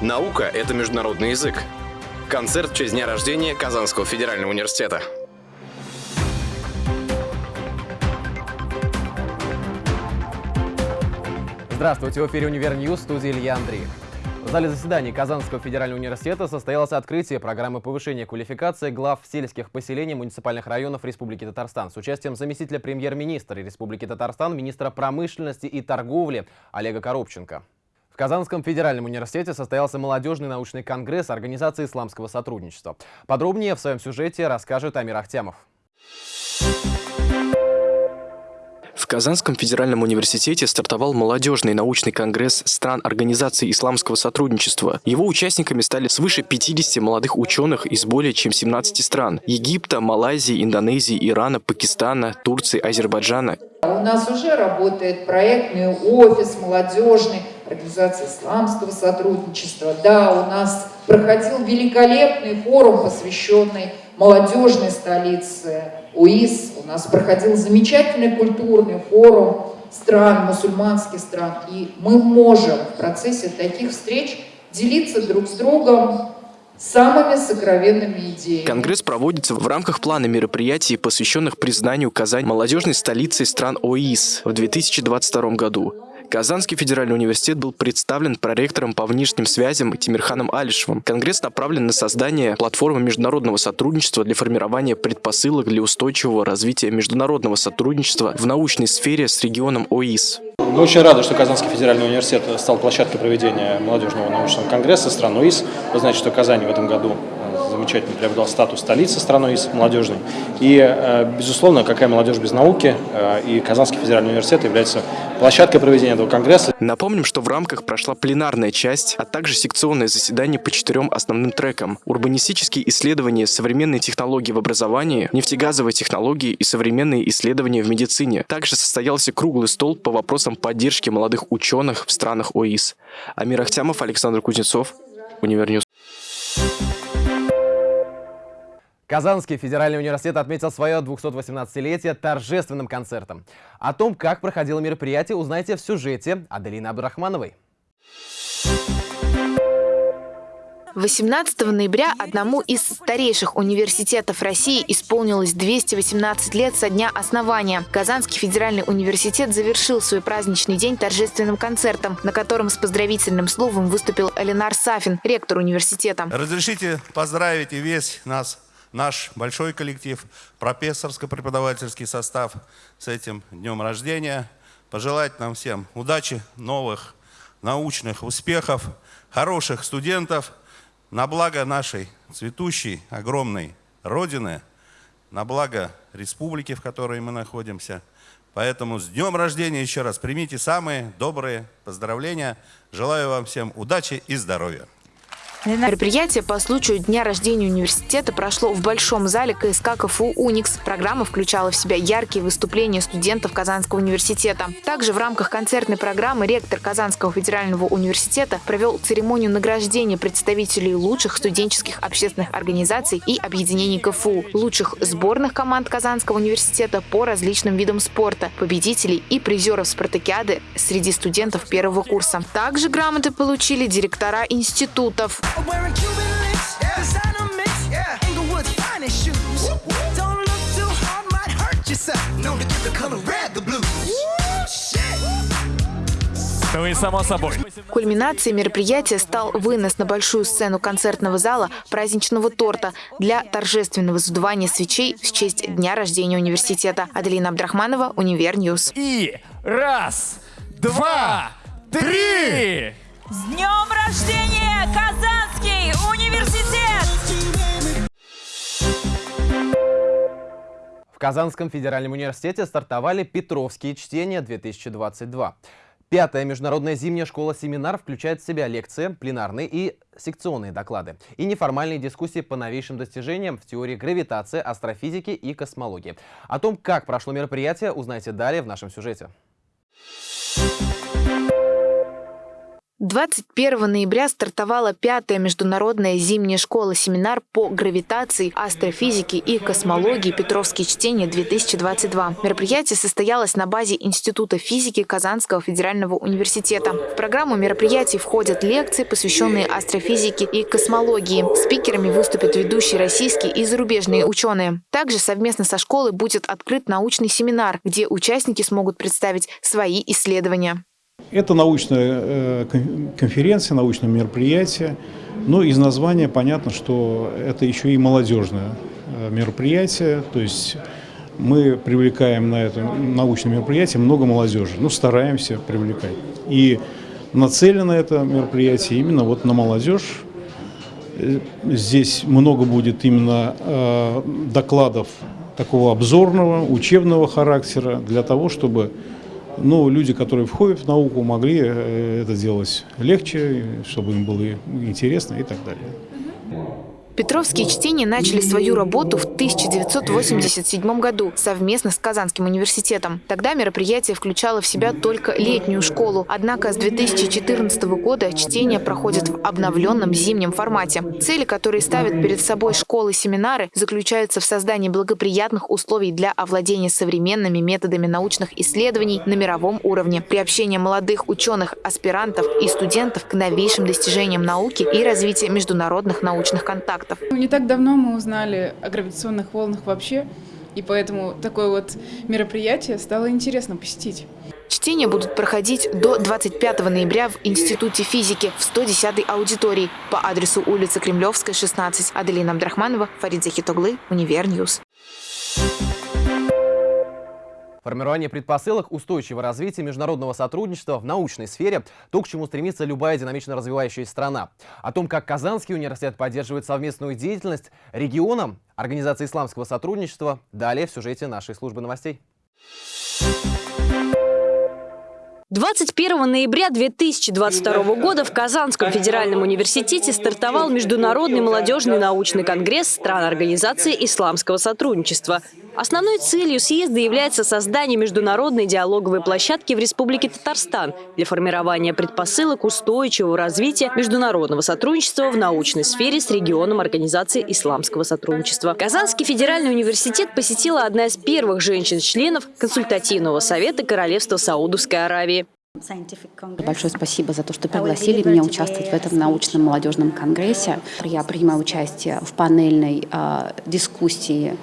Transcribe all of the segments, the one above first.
Наука – это международный язык. Концерт в честь дня рождения Казанского федерального университета. Здравствуйте, в эфире «Универ Ньюс», студия Илья Андреев. В зале заседаний Казанского федерального университета состоялось открытие программы повышения квалификации глав сельских поселений муниципальных районов Республики Татарстан с участием заместителя премьер-министра Республики Татарстан, министра промышленности и торговли Олега Коробченко. В Казанском федеральном университете состоялся молодежный научный конгресс Организации исламского сотрудничества. Подробнее в своем сюжете расскажет Амир Ахтямов. В Казанском федеральном университете стартовал молодежный научный конгресс стран Организации исламского сотрудничества. Его участниками стали свыше 50 молодых ученых из более чем 17 стран – Египта, Малайзии, Индонезии, Ирана, Пакистана, Турции, Азербайджана. У нас уже работает проектный офис молодежный Организации исламского сотрудничества. Да, у нас проходил великолепный форум, посвященный молодежной столице УИС. У нас проходил замечательный культурный форум стран, мусульманских стран. И мы можем в процессе таких встреч делиться друг с другом самыми сокровенными идеями. Конгресс проводится в рамках плана мероприятий, посвященных признанию Казань молодежной столицей стран ОИС в 2022 году. Казанский федеральный университет был представлен проректором по внешним связям Тимирханом Алишевым. Конгресс направлен на создание платформы международного сотрудничества для формирования предпосылок для устойчивого развития международного сотрудничества в научной сфере с регионом ОИС. Мы очень рады, что Казанский федеральный университет стал площадкой проведения молодежного научного конгресса стран ОИС. Вы знаете, что Казань в этом году замечательно приобрел статус столицы страной молодежной. И, э, безусловно, какая молодежь без науки, э, и Казанский федеральный университет является площадкой проведения этого конгресса. Напомним, что в рамках прошла пленарная часть, а также секционное заседание по четырем основным трекам. Урбанистические исследования, современные технологии в образовании, нефтегазовые технологии и современные исследования в медицине. Также состоялся круглый стол по вопросам поддержки молодых ученых в странах ОИС. Амир Ахтямов, Александр Кузнецов, Универньюз. Казанский федеральный университет отметил свое 218-летие торжественным концертом. О том, как проходило мероприятие, узнаете в сюжете Аделины Абдурахмановой. 18 ноября одному из старейших университетов России исполнилось 218 лет со дня основания. Казанский федеральный университет завершил свой праздничный день торжественным концертом, на котором с поздравительным словом выступил Эленар Сафин, ректор университета. Разрешите поздравить и весь нас наш большой коллектив, профессорско-преподавательский состав с этим днем рождения. Пожелать нам всем удачи, новых научных успехов, хороших студентов на благо нашей цветущей, огромной Родины, на благо республики, в которой мы находимся. Поэтому с днем рождения еще раз примите самые добрые поздравления. Желаю вам всем удачи и здоровья. Мероприятие по случаю дня рождения университета прошло в Большом зале КСК КФУ «Уникс». Программа включала в себя яркие выступления студентов Казанского университета. Также в рамках концертной программы ректор Казанского федерального университета провел церемонию награждения представителей лучших студенческих общественных организаций и объединений КФУ, лучших сборных команд Казанского университета по различным видам спорта, победителей и призеров спартакиады среди студентов первого курса. Также грамоты получили директора институтов. Wearing Cuban links, designer mix, Inglewood's finest shoes. Don't look too hard, might hurt yourself. Known to give the color red the blues. Ну и само собой. Кульминацией мероприятия стал вынос на большую сцену концертного зала праздничного торта для торжественного задувания свечей в честь дня рождения университета. Аделина Абдрахманова, Универньюз. И раз, два, три! С днем рождения, Казанский В Казанском федеральном университете стартовали Петровские чтения-2022. Пятая международная зимняя школа-семинар включает в себя лекции, пленарные и секционные доклады и неформальные дискуссии по новейшим достижениям в теории гравитации, астрофизики и космологии. О том, как прошло мероприятие, узнаете далее в нашем сюжете. 21 ноября стартовала пятая международная зимняя школа-семинар по гравитации, астрофизике и космологии «Петровские чтения-2022». Мероприятие состоялось на базе Института физики Казанского федерального университета. В программу мероприятий входят лекции, посвященные астрофизике и космологии. Спикерами выступят ведущие российские и зарубежные ученые. Также совместно со школой будет открыт научный семинар, где участники смогут представить свои исследования. Это научная э, конференция, научное мероприятие. Но из названия понятно, что это еще и молодежное э, мероприятие. То есть мы привлекаем на это научное мероприятие много молодежи. Ну, стараемся привлекать. И нацелено это мероприятие именно вот на молодежь. Э, здесь много будет именно докладов такого обзорного, учебного характера для того, чтобы но люди, которые входят в науку, могли э, это делать легче, чтобы им было интересно и так далее. Петровские чтения начали свою работу в 1987 году совместно с Казанским университетом. Тогда мероприятие включало в себя только летнюю школу. Однако с 2014 года чтения проходят в обновленном зимнем формате. Цели, которые ставят перед собой школы-семинары, заключаются в создании благоприятных условий для овладения современными методами научных исследований на мировом уровне, приобщения молодых ученых, аспирантов и студентов к новейшим достижениям науки и развития международных научных контактов фактов. Не так давно мы узнали о гравитационных волнах вообще, и поэтому такое вот мероприятие стало интересно посетить. Чтения будут проходить до 25 ноября в Институте физики в 110-й аудитории по адресу улица Кремлевская, 16. Аделина Абдрахманова, Фарид Захитоглы, Универньюз. Формирование предпосылок устойчивого развития международного сотрудничества в научной сфере – то, к чему стремится любая динамично развивающаяся страна. О том, как Казанский университет поддерживает совместную деятельность регионам Организации исламского сотрудничества, далее в сюжете нашей службы новостей. 21 ноября 2022 года в Казанском федеральном университете стартовал Международный молодежный научный конгресс стран Организации исламского сотрудничества. Основной целью съезда является создание международной диалоговой площадки в Республике Татарстан для формирования предпосылок устойчивого развития международного сотрудничества в научной сфере с регионом Организации исламского сотрудничества. Казанский федеральный университет посетила одна из первых женщин-членов консультативного совета Королевства Саудовской Аравии. Большое спасибо за то, что пригласили меня участвовать в этом научном молодежном конгрессе. Я принимаю участие в панельной э, дискуссии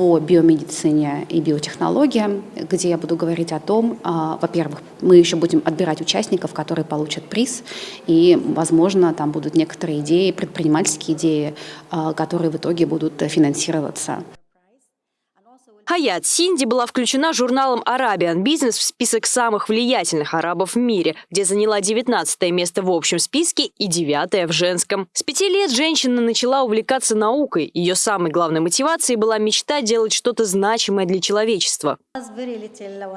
по биомедицине и биотехнологиям, где я буду говорить о том, а, во-первых, мы еще будем отбирать участников, которые получат приз, и, возможно, там будут некоторые идеи, предпринимательские идеи, а, которые в итоге будут финансироваться. Хаят Синди была включена журналом Arabian Business в список самых влиятельных арабов в мире, где заняла 19 место в общем списке и 9 в женском. С пяти лет женщина начала увлекаться наукой. Ее самой главной мотивацией была мечта делать что-то значимое для человечества.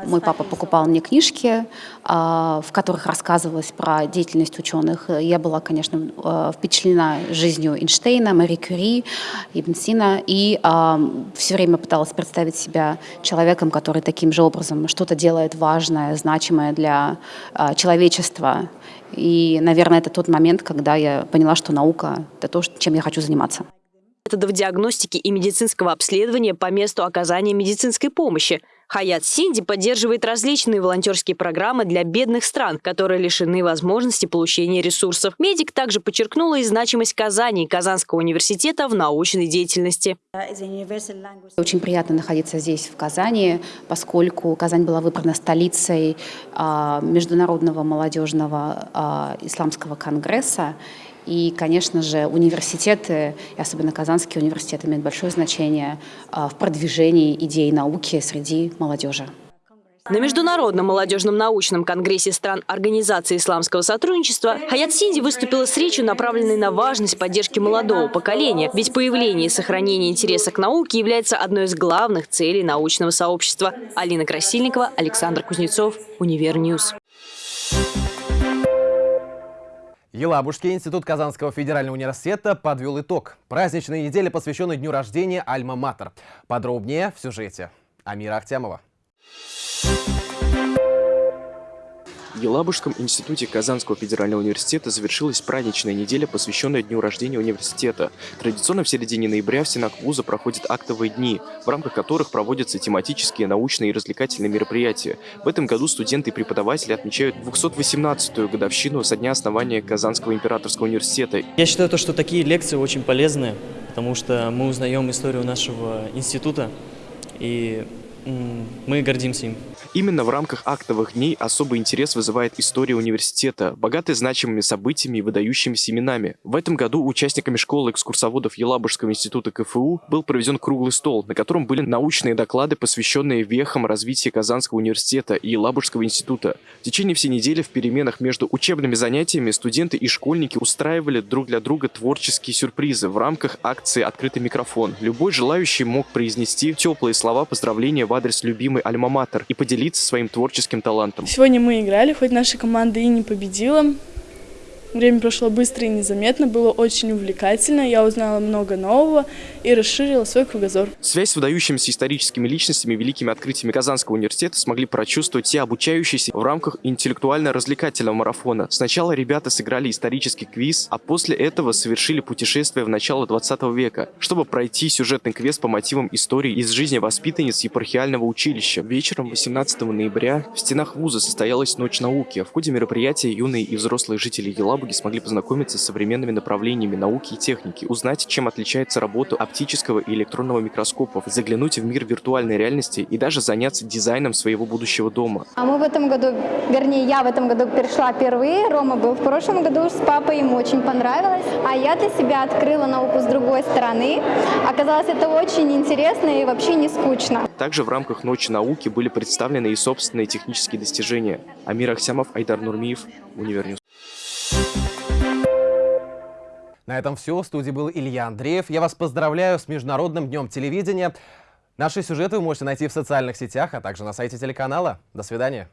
Мой папа покупал мне книжки, а, в которых рассказывалось про деятельность ученых. Я была, конечно, а, впечатлена жизнью Эйнштейна, Мари Кюри, Ибн Сина, и а, все время пыталась представить себя человеком, который таким же образом что-то делает важное, значимое для а, человечества. И, наверное, это тот момент, когда я поняла, что наука — это то, чем я хочу заниматься методов диагностики и медицинского обследования по месту оказания медицинской помощи. Хаят Синди поддерживает различные волонтерские программы для бедных стран, которые лишены возможности получения ресурсов. Медик также подчеркнула и значимость Казани и Казанского университета в научной деятельности. Очень приятно находиться здесь, в Казани, поскольку Казань была выбрана столицей а, Международного молодежного а, исламского конгресса. И, конечно же, университеты, и особенно Казанский университет, имеют большое значение а, в продвижении идей науки среди молодежи. На Международном молодежном научном конгрессе стран Организации исламского сотрудничества Хаят Синди выступила с речью, направленной на важность поддержки молодого поколения, ведь появление и сохранение интереса к науке является одной из главных целей научного сообщества. Алина Красильникова, Александр Кузнецов, Универньюз. Елабужский институт Казанского федерального университета подвел итог. Праздничной неделе, посвященной дню рождения Альма-Матер. Подробнее в сюжете. Амира Ахтямова. В Елабужском институте Казанского федерального университета завершилась праздничная неделя, посвященная дню рождения университета. Традиционно в середине ноября в стенах вуза проходят актовые дни, в рамках которых проводятся тематические, научные и развлекательные мероприятия. В этом году студенты и преподаватели отмечают 218-ю годовщину со дня основания Казанского императорского университета. Я считаю, то, что такие лекции очень полезны, потому что мы узнаем историю нашего института, и мы гордимся им. Именно в рамках актовых дней особый интерес вызывает история университета, богатая значимыми событиями и выдающимися именами. В этом году участниками школы экскурсоводов Елабужского института КФУ был проведен круглый стол, на котором были научные доклады, посвященные вехам развития Казанского университета и Елабужского института. В течение всей недели в переменах между учебными занятиями студенты и школьники устраивали друг для друга творческие сюрпризы в рамках акции «Открытый микрофон». Любой желающий мог произнести теплые слова поздравления адрес любимой альма-матер и поделиться своим творческим талантом. Сегодня мы играли, хоть наша команда и не победила, Время прошло быстро и незаметно, было очень увлекательно, я узнала много нового и расширила свой кругозор. Связь с выдающимися историческими личностями, великими открытиями Казанского университета смогли прочувствовать все обучающиеся в рамках интеллектуально-развлекательного марафона. Сначала ребята сыграли исторический квиз, а после этого совершили путешествие в начало 20 века, чтобы пройти сюжетный квест по мотивам истории из жизни воспитанниц епархиального училища. Вечером 18 ноября в стенах вуза состоялась Ночь науки. В ходе мероприятия юные и взрослые жители Елабы педагоги смогли познакомиться с современными направлениями науки и техники, узнать, чем отличается работа оптического и электронного микроскопов, заглянуть в мир виртуальной реальности и даже заняться дизайном своего будущего дома. А мы в этом году, вернее, я в этом году пришла впервые, Рома был в прошлом году с папой, ему очень понравилось, а я для себя открыла науку с другой стороны. Оказалось, это очень интересно и вообще не скучно. Также в рамках Ночи науки были представлены и собственные технические достижения. Амир Ахсямов, Айдар Нурмиев, Универньюз. На этом все. В студии был Илья Андреев. Я вас поздравляю с Международным днем телевидения. Наши сюжеты вы можете найти в социальных сетях, а также на сайте телеканала. До свидания.